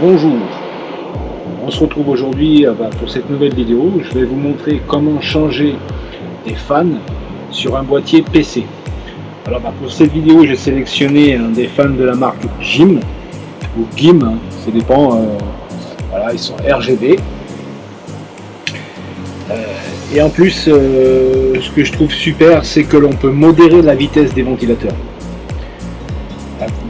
bonjour On se retrouve aujourd'hui euh, bah, pour cette nouvelle vidéo. Je vais vous montrer comment changer des fans sur un boîtier PC. Alors bah, pour cette vidéo, j'ai sélectionné des fans de la marque Jim ou GIM, hein, ça dépend. Euh, voilà, ils sont RGB. Euh, et en plus, ce que je trouve super, c'est que l'on peut modérer la vitesse des ventilateurs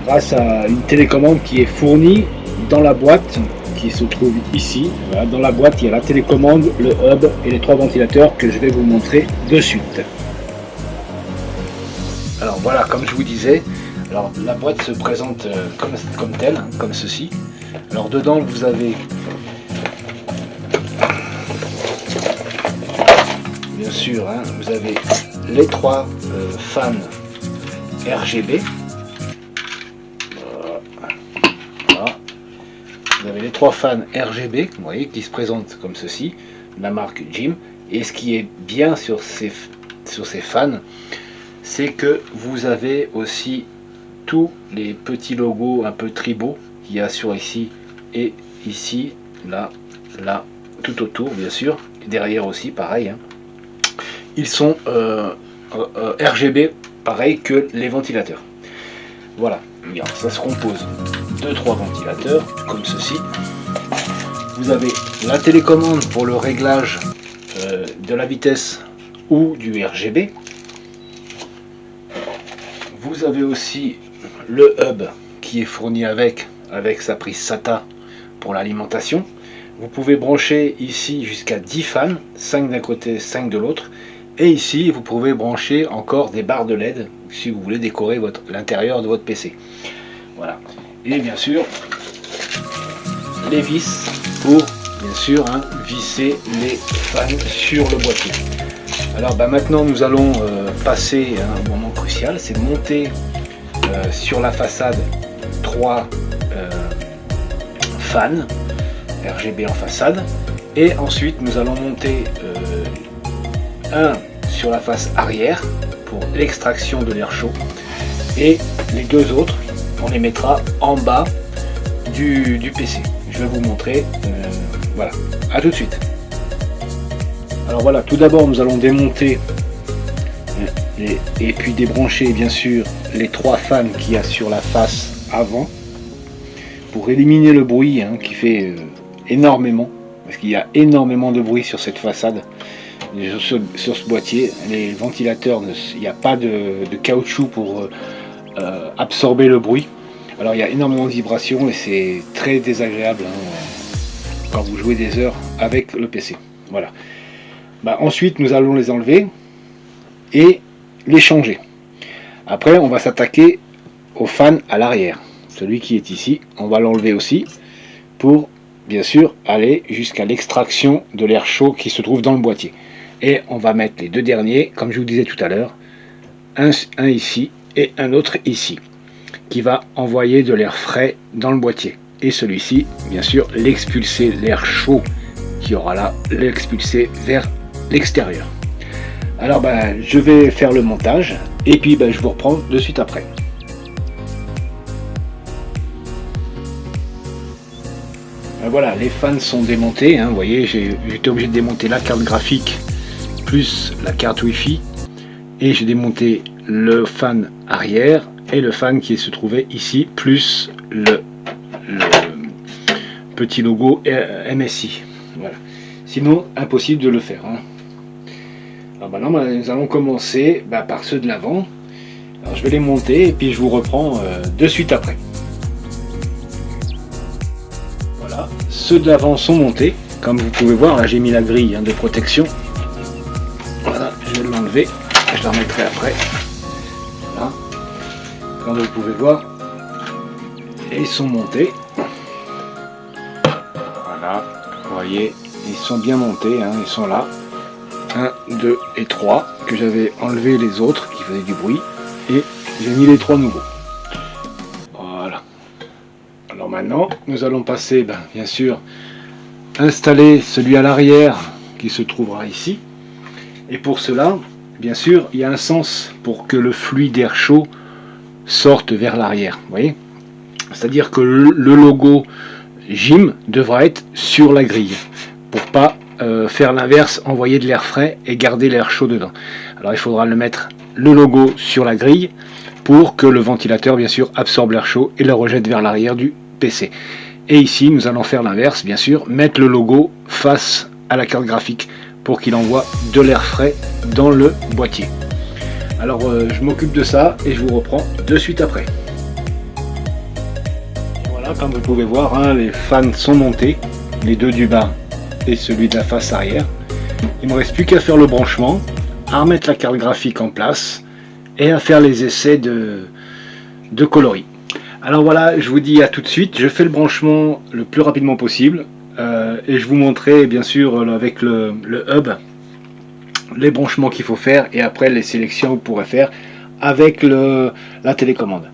grâce à une télécommande qui est fournie dans la boîte qui se trouve ici. dans la boîte, il y a la télécommande, le hub et les trois ventilateurs que je vais vous montrer de suite. Alors voilà, comme je vous disais, alors la boîte se présente euh, comme, comme telle, comme ceci. Alors dedans, vous avez bien sûr, hein, vous avez les trois euh, fans RGB trois fans RGB, vous voyez, qui se présentent comme ceci, la marque Jim. Et ce qui est bien sur ces, sur ces fans, c'est que vous avez aussi tous les petits logos un peu tribaux qu'il y a sur ici et ici, là, là, tout autour bien sûr, derrière aussi pareil. Hein. Ils sont euh, euh, RGB pareil que les ventilateurs. Voilà, ça se compose de trois ventilateurs, comme ceci. Vous avez la télécommande pour le réglage euh, de la vitesse ou du RGB. Vous avez aussi le hub qui est fourni avec, avec sa prise SATA pour l'alimentation. Vous pouvez brancher ici jusqu'à 10 fans, 5 d'un côté, 5 de l'autre. Et ici, vous pouvez brancher encore des barres de LED si vous voulez décorer l'intérieur de votre PC. Voilà. Et bien sûr, les vis pour, bien sûr, hein, visser les fans sur le boîtier. Alors bah, maintenant, nous allons euh, passer à un moment crucial, c'est de monter euh, sur la façade 3 euh, fans RGB en façade. Et ensuite, nous allons monter un sur la face arrière pour l'extraction de l'air chaud et les deux autres on les mettra en bas du, PC. Je vais vous montrer. Euh, voilà, à tout de suite. Alors voilà, tout d'abord nous allons démonter euh, et, puis débrancher bien sûr les trois fans qu'il y a sur la face avant pour éliminer le bruit hein, qui fait euh, énormément parce qu'il y a énormément de bruit sur cette façade sur, ce boîtier les ventilateurs il n'y a pas de, caoutchouc pour absorber le bruit. Alors il y a énormément de vibrations et c'est très désagréable hein, quand vous jouez des heures avec le PC. Voilà. Bah, ensuite nous allons les enlever et les changer. Après on va s'attaquer au fan à l'arrière. Celui qui est ici, on va l'enlever aussi pour bien sûr aller jusqu'à l'extraction de l'air chaud qui se trouve dans le boîtier. Et on va mettre les deux derniers, comme je vous disais tout à l'heure, un ici et un autre ici qui va envoyer de l'air frais dans le boîtier. Et celui-ci bien sûr l'expulser l'air chaud qui aura là l'expulser vers l'extérieur. Alors ben, je vais faire le montage et puis ben, je vous reprends de suite après. Ben, voilà les fans sont démontés hein, vous voyez j'ai été obligé de démonter la carte graphique plus la carte wifi et j'ai démonté le fan arrière et le fan qui se trouvait ici, plus le, petit logo MSI. Voilà. Sinon, impossible de le faire. Hein. Alors maintenant, bah, nous allons commencer bah, par ceux de l'avant. Je vais les monter et puis je vous reprends euh, de suite après. Voilà, ceux de l'avant sont montés. Comme vous pouvez voir, là j'ai mis la grille hein, de protection. Voilà, je vais l'enlever. Je la remettrai après vous pouvez voir ils sont montés. Voilà vous voyez ils sont bien montés hein, ils sont là. 1 2 et 3 que j'avais enlevé les autres qui faisaient du bruit. Et j'ai mis les trois nouveaux. Voilà. Alors maintenant nous allons passer ben, bien sûr installer celui à l'arrière qui se trouvera ici. Et pour cela bien sûr il y a un sens pour que le fluide d'air chaud sortent vers l'arrière. voyez? C'est-à-dire que le, logo gym devra être sur la grille pour pas euh, faire l'inverse, envoyer de l'air frais et garder l'air chaud dedans. Alors il faudra le mettre le logo sur la grille pour que le ventilateur bien sûr absorbe l'air chaud et le rejette vers l'arrière du PC. Et ici nous allons faire l'inverse bien sûr, mettre le logo face à la carte graphique pour qu'il envoie de l'air frais dans le boîtier. Alors euh, je m'occupe de ça et je vous reprends de suite après. voilà, comme vous pouvez voir, hein, les fans sont montés, les deux du bas et celui de la face arrière. Il ne me reste plus qu'à faire le branchement, à remettre la carte graphique en place et à faire les essais de, de coloris. Alors voilà, je vous dis à tout de suite, je fais le branchement le plus rapidement possible euh, et je vous montrerai bien sûr avec le, le hub les branchements qu'il faut faire et après les sélections que vous pourrez faire avec la télécommande.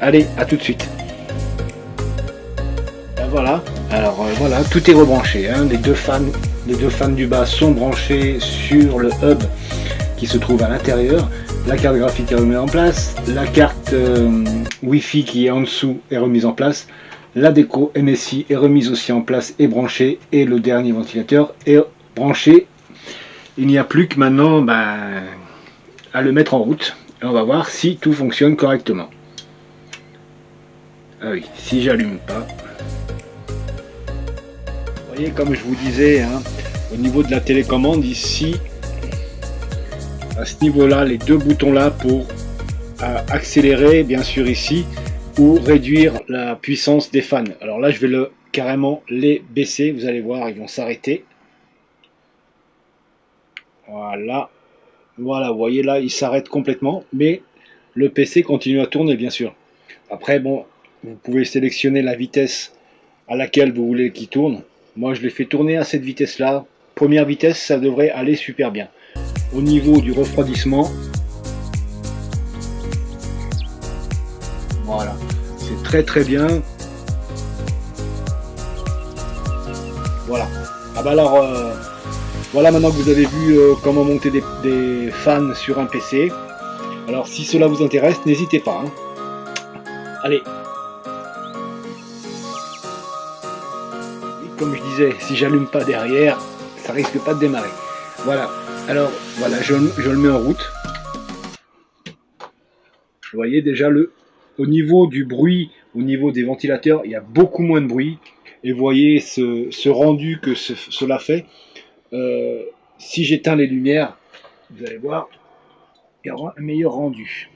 Allez, à tout de suite. Ben voilà, alors euh, voilà, tout est rebranché. Hein. Les, deux fans, les deux fans du bas sont branchés sur le hub qui se trouve à l'intérieur. La carte graphique est remise en place. La carte euh, Wi-Fi qui est en dessous est remise en place. La déco MSI est remise aussi en place et branchée. Et le dernier ventilateur est branché. Il n'y a plus que maintenant ben, à le mettre en route. Et on va voir si tout fonctionne correctement. Ah oui, si j'allume pas. Vous voyez, comme je vous disais, hein, au niveau de la télécommande, ici, à ce niveau-là, les deux boutons là pour euh, accélérer, bien sûr ici, ou réduire la puissance des fans. Alors là, je vais le carrément les baisser. Vous allez voir, ils vont s'arrêter. Voilà. Voilà, vous voyez là, il s'arrête complètement, mais le PC continue à tourner, bien sûr. Après, bon, vous pouvez sélectionner la vitesse à laquelle vous voulez qu'il tourne. Moi, je l'ai fait tourner à cette vitesse-là. Première vitesse, ça devrait aller super bien au niveau du refroidissement. Voilà, c'est très très bien. Voilà. Ah bah alors, euh, voilà maintenant que vous avez vu euh, comment monter des, fans sur un PC. Alors si cela vous intéresse, n'hésitez pas. Hein. Allez. Comme je disais, si j'allume pas derrière, ça risque pas de démarrer. Voilà. Alors voilà, je, le mets en route. Vous voyez déjà le, au niveau du bruit, au niveau des ventilateurs, il y a beaucoup moins de bruit. Et vous voyez ce, rendu que cela fait. Euh, si j'éteins les lumières, vous allez voir, il y aura un meilleur rendu.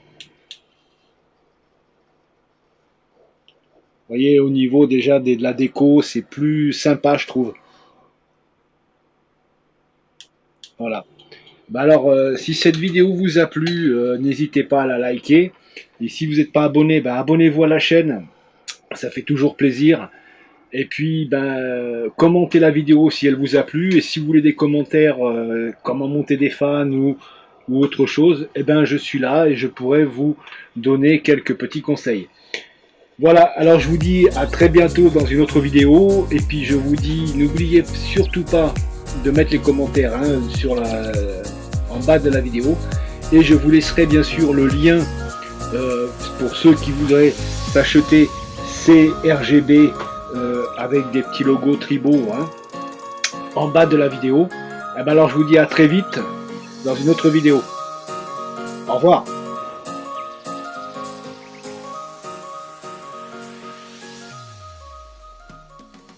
Voyez, au niveau déjà de la déco, c'est plus sympa, je trouve. Voilà. Bah alors, euh, si cette vidéo vous a plu, euh, n'hésitez pas à la liker. Et si vous n'êtes pas abonné, bah, abonnez-vous à la chaîne. Ça fait toujours plaisir. Et puis, ben, commentez la vidéo si elle vous a plu. Et si vous voulez des commentaires, euh, comment monter des fans ou, autre chose, eh ben, je suis là et je pourrais vous donner quelques petits conseils. Voilà, alors je vous dis à très bientôt dans une autre vidéo. Et puis je vous dis, n'oubliez surtout pas de mettre les commentaires hein, en bas de la vidéo. Et je vous laisserai bien sûr le lien euh, pour ceux qui voudraient s'acheter ces RGB euh, avec des petits logos tribaux hein, en bas de la vidéo. Et eh ben alors je vous dis à très vite dans une autre vidéo. Au revoir